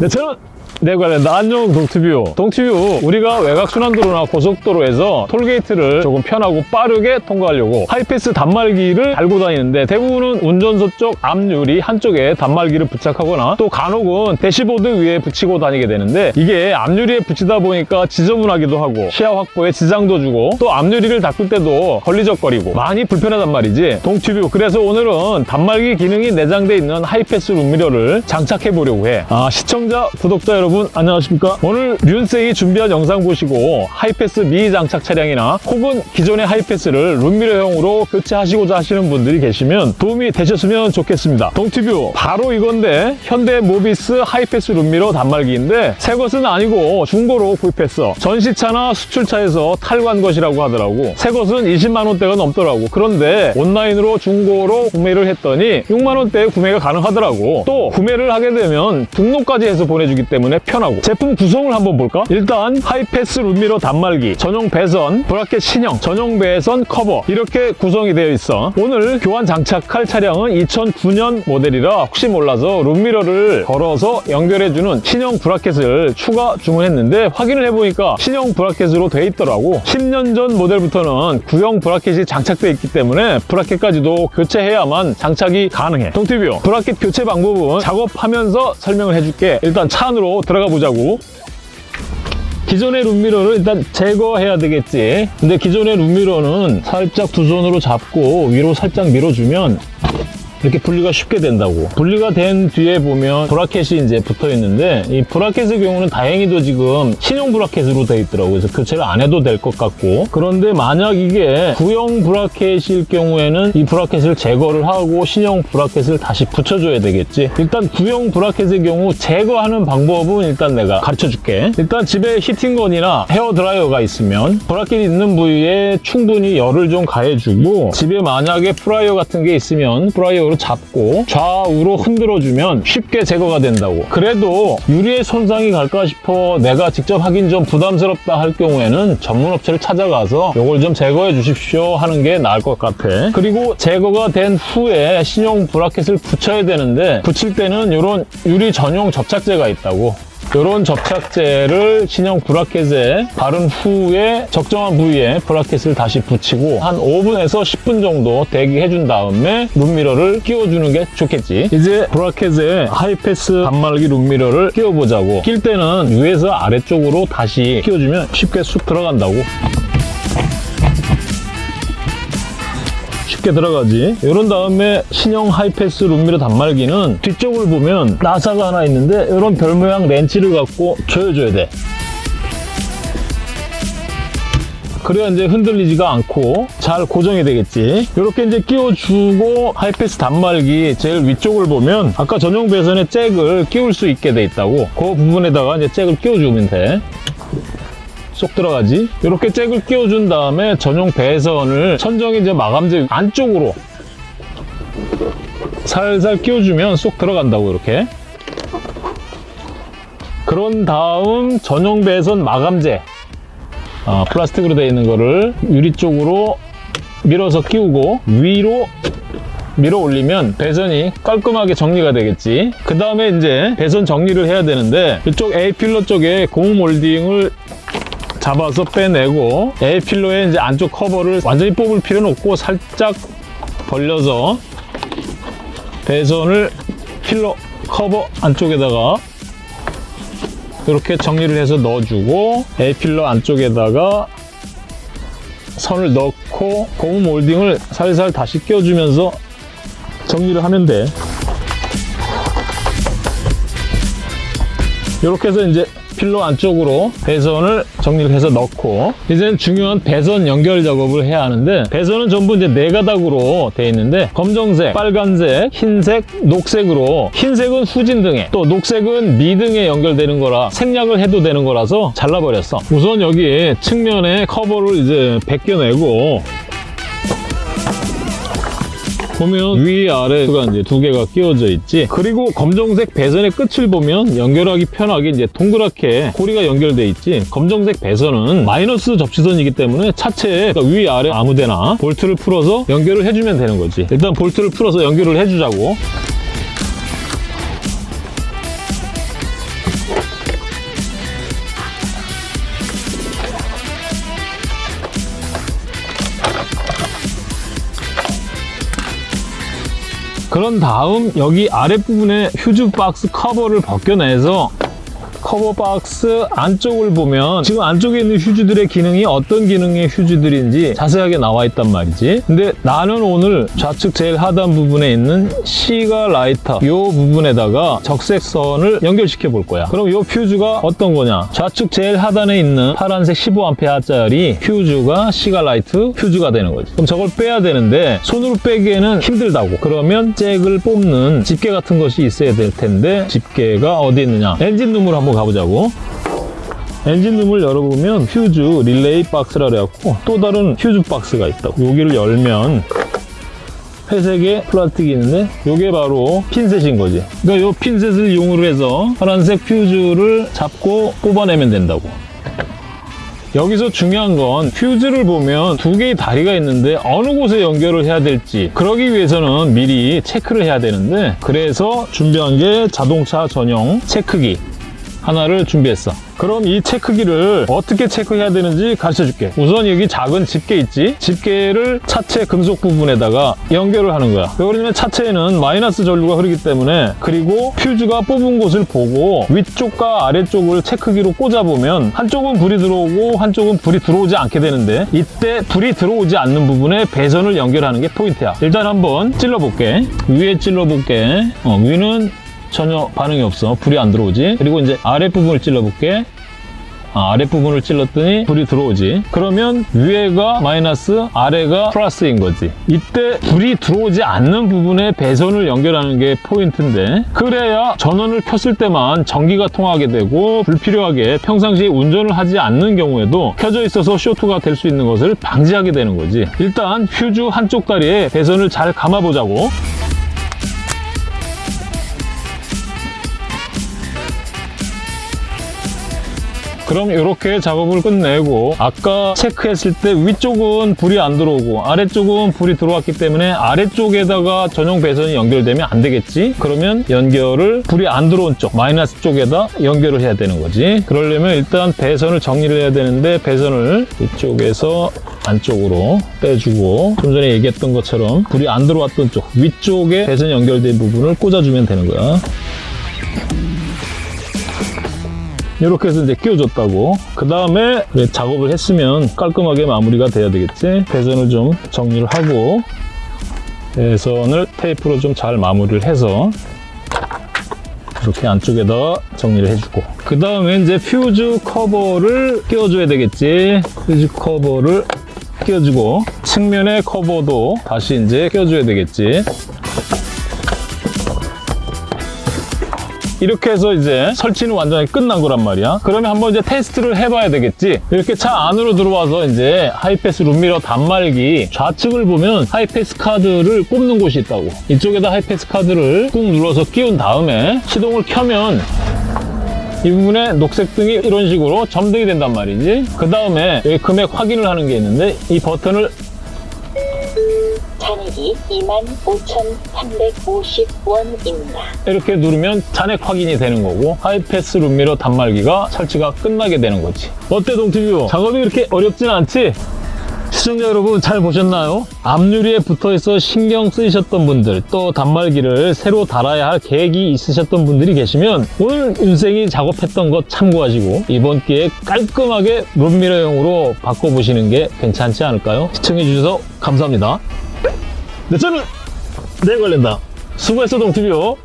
네, 저 는 내관련다 안녕 동티뷰. 동티뷰 우리가 외곽순환도로나 고속도로에서 톨게이트를 조금 편하고 빠르게 통과하려고 하이패스 단말기를 달고 다니는데 대부분은 운전석 쪽 앞유리 한쪽에 단말기를 부착하거나 또 간혹은 대시보드 위에 붙이고 다니게 되는데 이게 앞유리에 붙이다 보니까 지저분하기도 하고 시야 확보에 지장도 주고 또 앞유리를 닦을 때도 걸리적거리고 많이 불편하단 말이지. 동티뷰 그래서 오늘은 단말기 기능이 내장돼 있는 하이패스 룸미러를 장착해 보려고 해. 아, 시청자 구독자 여러분 안녕하십니까? 오늘 륜세이 준비한 영상 보시고 하이패스 미장착 차량이나 혹은 기존의 하이패스를 룸미러형으로 교체하시고자 하시는 분들이 계시면 도움이 되셨으면 좋겠습니다. 동티뷰 바로 이건데 현대 모비스 하이패스 룸미러 단말기인데 새 것은 아니고 중고로 구입했어. 전시차나 수출차에서 탈구한 것이라고 하더라고. 새 것은 20만 원대가 넘더라고. 그런데 온라인으로 중고로 구매를 했더니 6만 원대에 구매가 가능하더라고. 또 구매를 하게 되면 등록까지 해서 보내주기 때문에 편하고. 제품 구성을 한번 볼까? 일단 하이패스 룸미러 단말기, 전용 배선, 브라켓 신형, 전용 배선 커버. 이렇게 구성이 되어 있어. 오늘 교환 장착할 차량은 2009년 모델이라 혹시 몰라서 룸미러를 걸어서 연결해주는 신형 브라켓을 추가 주문했는데 확인을 해보니까 신형 브라켓으로 돼 있더라고. 10년 전 모델부터는 구형 브라켓이 장착되어 있기 때문에 브라켓까지도 교체해야만 장착이 가능해. 동티뷰 브라켓 교체 방법은 작업하면서 설명을 해줄게. 일단 차 안으로 들어가 보자고. 기존의 룸미러를 일단 제거해야 되겠지. 근데 기존의 룸미러는 살짝 두 손으로 잡고 위로 살짝 밀어주면 이렇게 분리가 쉽게 된다고. 분리가 된 뒤에 보면 브라켓이 이제 붙어 있는데 이 브라켓의 경우는 다행히도 지금 신형 브라켓으로 되어 있더라고요. 그래서 교체를 안 해도 될 것 같고. 그런데 만약 이게 구형 브라켓일 경우에는 이 브라켓을 제거를 하고 신형 브라켓을 다시 붙여줘야 되겠지. 일단 구형 브라켓의 경우 제거하는 방법은 일단 내가 가르쳐 줄게. 일단 집에 heating gun이나 헤어드라이어가 있으면 브라켓이 있는 부위에 충분히 열을 좀 가해주고 집에 만약에 프라이어 같은 게 있으면 프라이어 잡고 좌우로 흔들어주면 쉽게 제거가 된다고. 그래도 유리에 손상이 갈까 싶어 내가 직접 하긴 좀 부담스럽다 할 경우에는 전문 업체를 찾아가서 이걸 좀 제거해 주십시오 하는 게 나을 것 같아. 그리고 제거가 된 후에 신형 브라켓을 붙여야 되는데 붙일 때는 이런 유리 전용 접착제가 있다고 이런 접착제를 신형 브라켓에 바른 후에 적정한 부위에 브라켓을 다시 붙이고 한 5분에서 10분 정도 대기해 준 다음에 룸미러를 끼워주는 게 좋겠지. 이제 브라켓에 하이패스 단말기 룸미러를 끼워보자고. 낄 때는 위에서 아래쪽으로 다시 끼워주면 쉽게 쑥 들어간다고 쉽게 들어가지. 이런 다음에 신형 하이패스 룸미러 단말기는 뒤쪽을 보면 나사가 하나 있는데 이런 별 모양 렌치를 갖고 조여줘야 돼. 그래야 이제 흔들리지가 않고 잘 고정이 되겠지. 이렇게 이제 끼워주고 하이패스 단말기 제일 위쪽을 보면 아까 전용 배선에 잭을 끼울 수 있게 돼 있다고. 그 부분에다가 이제 잭을 끼워주면 돼 쏙 들어가지? 이렇게 잭을 끼워준 다음에 전용 배선을 천정이 이제 마감재 안쪽으로 살살 끼워주면 쏙 들어간다고 이렇게. 그런 다음 전용 배선 마감재. 어, 플라스틱으로 되어 있는 거를 유리 쪽으로 밀어서 끼우고 위로 밀어 올리면 배선이 깔끔하게 정리가 되겠지. 그 다음에 이제 배선 정리를 해야 되는데 이쪽 A필러 쪽에 고무 몰딩을 잡아서 빼내고 A필러의 이제 안쪽 커버를 완전히 뽑을 필요는 없고 살짝 벌려서 배선을 필러 커버 안쪽에다가 이렇게 정리를 해서 넣어주고 A필러 안쪽에다가 선을 넣고 고무 몰딩을 살살 다시 끼워주면서 정리를 하면 돼. 이렇게 해서 이제 필러 안쪽으로 배선을 정리를 해서 넣고 이제는 중요한 배선 연결 작업을 해야 하는데 배선은 전부 이제 네 가닥으로 되어 있는데 검정색, 빨간색, 흰색, 녹색으로. 흰색은 후진등에 또 녹색은 미등에 연결되는 거라 생략을 해도 되는 거라서 잘라버렸어. 우선 여기 측면에 커버를 이제 벗겨내고 보면 위 아래가 이제 두 개가 끼워져 있지. 그리고 검정색 배선의 끝을 보면 연결하기 편하게 이제 동그랗게 고리가 연결돼 있지. 검정색 배선은 마이너스 접지선이기 때문에 차체에 그러니까 위 아래 아무데나 볼트를 풀어서 연결을 해주면 되는 거지. 일단 볼트를 풀어서 연결을 해주자고 그런 다음 여기 아랫부분에 휴즈 박스 커버를 벗겨내서 커버 박스 안쪽을 보면 지금 안쪽에 있는 휴즈들의 기능이 어떤 기능의 휴즈들인지 자세하게 나와 있단 말이지. 근데 나는 오늘 좌측 제일 하단 부분에 있는 시가 라이터 이 부분에다가 적색선을 연결시켜 볼 거야. 그럼 이 퓨즈가 어떤 거냐? 좌측 제일 하단에 있는 파란색 15A짜리 퓨즈가 시가 라이트 퓨즈가 되는 거지. 그럼 저걸 빼야 되는데 손으로 빼기에는 힘들다고. 그러면 잭을 뽑는 집게 같은 것이 있어야 될 텐데 집게가 어디 있느냐? 엔진 룸으로 한번 가 보자고. 엔진 룸을 열어보면 퓨즈 릴레이 박스라 그래갖고 또 다른 퓨즈 박스가 있다고. 여기를 열면 회색의 플라스틱이 있는데 이게 바로 핀셋인 거지. 그러니까 이 핀셋을 이용을 해서 파란색 퓨즈를 잡고 뽑아내면 된다고. 여기서 중요한 건 퓨즈를 보면 두 개의 다리가 있는데 어느 곳에 연결을 해야 될지 그러기 위해서는 미리 체크를 해야 되는데 그래서 준비한 게 자동차 전용 체크기 하나를 준비했어. 그럼 이 체크기를 어떻게 체크해야 되는지 가르쳐 줄게. 우선 여기 작은 집게 있지? 집게를 차체 금속 부분에다가 연결을 하는 거야. 왜 그러냐면 차체에는 마이너스 전류가 흐르기 때문에 그리고 퓨즈가 뽑은 곳을 보고 위쪽과 아래쪽을 체크기로 꽂아보면 한쪽은 불이 들어오고 한쪽은 불이 들어오지 않게 되는데 이때 불이 들어오지 않는 부분에 배선을 연결하는 게 포인트야. 일단 한번 찔러볼게. 위에 찔러볼게. 어, 위는 전혀 반응이 없어. 불이 안 들어오지. 그리고 이제 아랫부분을 찔러볼게. 아, 아랫부분을 찔렀더니 불이 들어오지. 그러면 위에가 마이너스, 아래가 플러스인 거지. 이때 불이 들어오지 않는 부분에 배선을 연결하는 게 포인트인데 그래야 전원을 켰을 때만 전기가 통하게 되고 불필요하게 평상시에 운전을 하지 않는 경우에도 켜져 있어서 쇼트가 될 수 있는 것을 방지하게 되는 거지. 일단 퓨즈 한쪽 다리에 배선을 잘 감아보자고. 그럼 이렇게 작업을 끝내고 아까 체크했을 때 위쪽은 불이 안 들어오고 아래쪽은 불이 들어왔기 때문에 아래쪽에다가 전용 배선이 연결되면 안 되겠지? 그러면 연결을 불이 안 들어온 쪽 마이너스 쪽에다 연결을 해야 되는 거지 그러려면 일단 배선을 정리를 해야 되는데 배선을 이쪽에서 안쪽으로 빼주고 좀 전에 얘기했던 것처럼 불이 안 들어왔던 쪽 위쪽에 배선 연결된 부분을 꽂아주면 되는 거야 이렇게 해서 이제 끼워줬다고. 그 다음에 작업을 했으면 깔끔하게 마무리가 돼야 되겠지? 배선을 좀 정리를 하고 배선을 테이프로 좀 잘 마무리를 해서 이렇게 안쪽에다 정리를 해주고. 그 다음에 이제 퓨즈 커버를 끼워줘야 되겠지? 퓨즈 커버를 끼워주고 측면의 커버도 다시 이제 끼워줘야 되겠지 이렇게 해서 이제 설치는 완전히 끝난 거란 말이야. 그러면 한번 이제 테스트를 해봐야 되겠지. 이렇게 차 안으로 들어와서 이제 하이패스 룸미러 단말기 좌측을 보면 하이패스 카드를 꼽는 곳이 있다고. 이쪽에다 하이패스 카드를 꾹 눌러서 끼운 다음에 시동을 켜면 이 부분에 녹색 등이 이런 식으로 점등이 된단 말이지. 그 다음에 여기 금액 확인을 하는 게 있는데 이 버튼을 잔액이 25,350원입니다. 이렇게 누르면 잔액 확인이 되는 거고 하이패스 룸미러 단말기가 설치가 끝나게 되는 거지 어때 동티뷰? 작업이 그렇게 어렵진 않지? 시청자 여러분 잘 보셨나요? 앞유리에 붙어있어 신경 쓰이셨던 분들 또 단말기를 새로 달아야 할 계획이 있으셨던 분들이 계시면 오늘 윤생이 작업했던 것 참고하시고 이번 기회에 깔끔하게 룸미러용으로 바꿔보시는 게 괜찮지 않을까요? 시청해주셔서 감사합니다 내 채널 내 관련다. 수고했어 동티뷰